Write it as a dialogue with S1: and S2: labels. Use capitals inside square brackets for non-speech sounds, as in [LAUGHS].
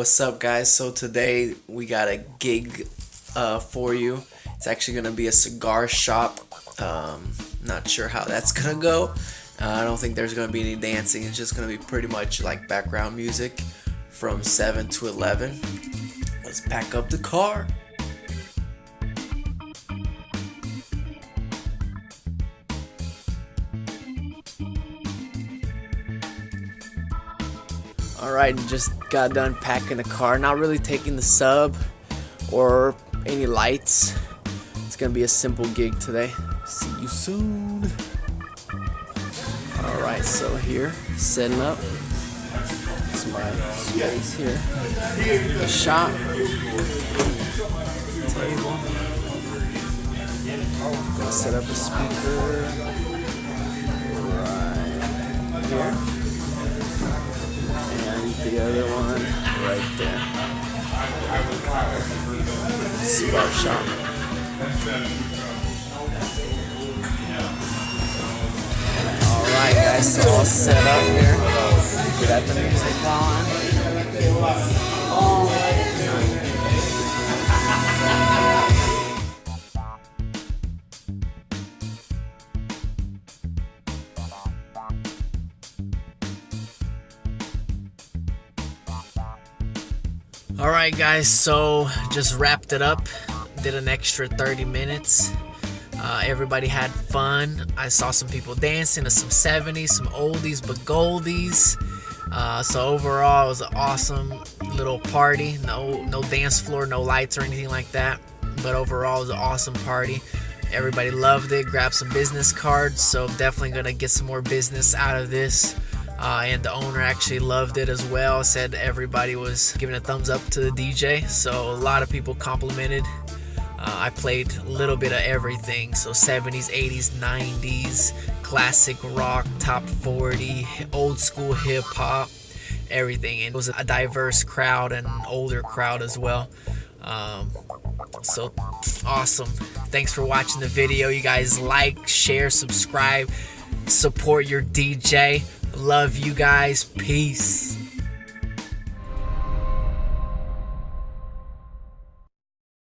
S1: What's up, guys? So today we got a gig uh, for you. It's actually gonna be a cigar shop. Um, not sure how that's [LAUGHS] gonna go. Uh, I don't think there's gonna be any dancing. It's just gonna be pretty much like background music from 7 to 11. Let's pack up the car. Alright, just got done packing the car. Not really taking the sub or any lights. It's gonna be a simple gig today. See you soon. Alright, so here, setting up. It's my space here. The shop. Table. Gonna set up a speaker right here the other one right there. Cigar shop. Alright guys, so all set up here. Alright guys, so just wrapped it up. Did an extra 30 minutes. Uh, everybody had fun. I saw some people dancing to some 70s, some oldies but goldies. Uh, so overall, it was an awesome little party. No, no dance floor, no lights or anything like that. But overall, it was an awesome party. Everybody loved it. Grabbed some business cards. So definitely gonna get some more business out of this. Uh, and the owner actually loved it as well. Said everybody was giving a thumbs up to the DJ, so a lot of people complimented. Uh, I played a little bit of everything, so 70s, 80s, 90s, classic rock, top 40, old school hip hop, everything. And it was a diverse crowd and older crowd as well. Um, so awesome. Thanks for watching the video. You guys like, share, subscribe, support your DJ. Love you guys. Peace.